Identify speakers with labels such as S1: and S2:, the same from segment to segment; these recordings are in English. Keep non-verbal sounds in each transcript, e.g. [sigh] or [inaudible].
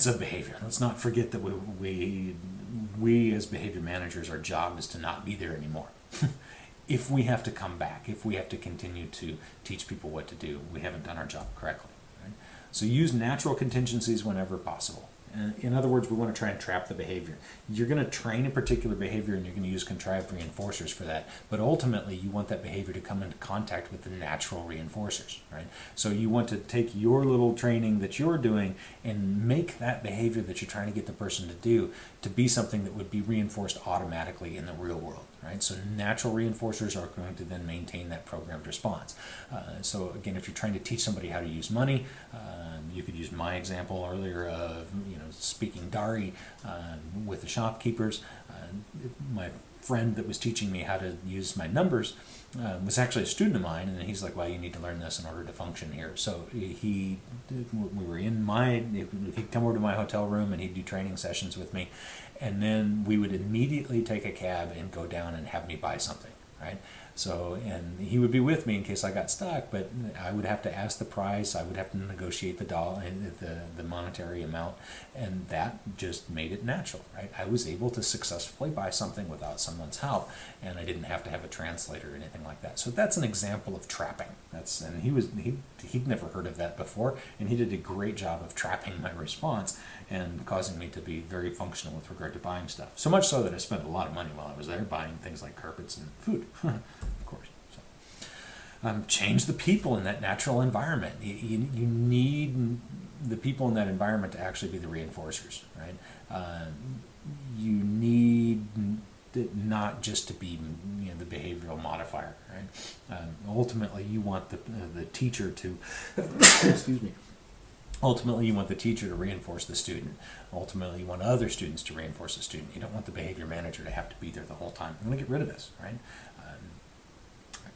S1: defensive behavior. Let's not forget that we, we, we as behavior managers, our job is to not be there anymore. [laughs] if we have to come back, if we have to continue to teach people what to do, we haven't done our job correctly. Right? So use natural contingencies whenever possible. In other words, we want to try and trap the behavior. You're going to train a particular behavior and you're going to use contrived reinforcers for that. But ultimately, you want that behavior to come into contact with the natural reinforcers, right? So you want to take your little training that you're doing and make that behavior that you're trying to get the person to do to be something that would be reinforced automatically in the real world, right? So natural reinforcers are going to then maintain that programmed response. Uh, so again, if you're trying to teach somebody how to use money, um, you could use my example earlier of you know speaking Dari um, with the shopkeepers. Uh, my friend that was teaching me how to use my numbers uh, was actually a student of mine, and he's like, "Well, you need to learn this in order to function here." So he, we were in my, he'd come over to my hotel room and he'd do training sessions with me, and then we would immediately take a cab and go down and have me buy something, right? So, and he would be with me in case I got stuck, but I would have to ask the price. I would have to negotiate the dollar, eh, the, the monetary amount, and that just made it natural, right? I was able to successfully buy something without someone's help, and I didn't have to have a translator or anything like that. So that's an example of trapping. That's and he was he he'd never heard of that before, and he did a great job of trapping my response and causing me to be very functional with regard to buying stuff. So much so that I spent a lot of money while I was there buying things like carpets and food. [laughs] um, change the people in that natural environment. You, you, you, need the people in that environment to actually be the reinforcers, right? Uh, you need not just to be you know, the behavioral modifier, right? Um, ultimately, you want the, uh, the teacher to, [coughs] excuse me, ultimately you want the teacher to reinforce the student. Ultimately, you want other students to reinforce the student. You don't want the behavior manager to have to be there the whole time. I'm going to get rid of this, right?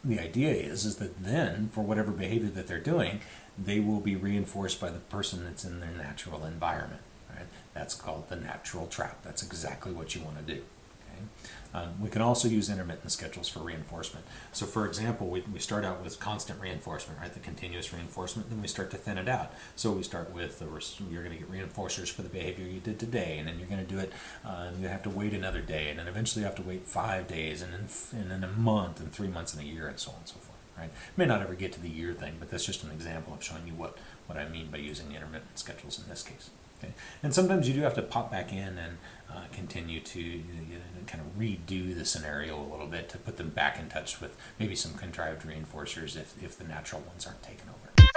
S1: The idea is is that then for whatever behavior that they're doing they will be reinforced by the person that's in their natural environment right? That's called the natural trap. That's exactly what you want to do okay um, we can also use intermittent schedules for reinforcement. So for example, we, we start out with constant reinforcement, right, the continuous reinforcement, then we start to thin it out. So we start with, the, you're going to get reinforcers for the behavior you did today, and then you're going to do it, uh, you have to wait another day, and then eventually you have to wait five days, and then, and then a month, and three months, and a year, and so on and so forth. Right? May not ever get to the year thing, but that's just an example of showing you what, what I mean by using intermittent schedules in this case. And sometimes you do have to pop back in and uh, continue to you know, kind of redo the scenario a little bit to put them back in touch with maybe some contrived reinforcers if, if the natural ones aren't taken over.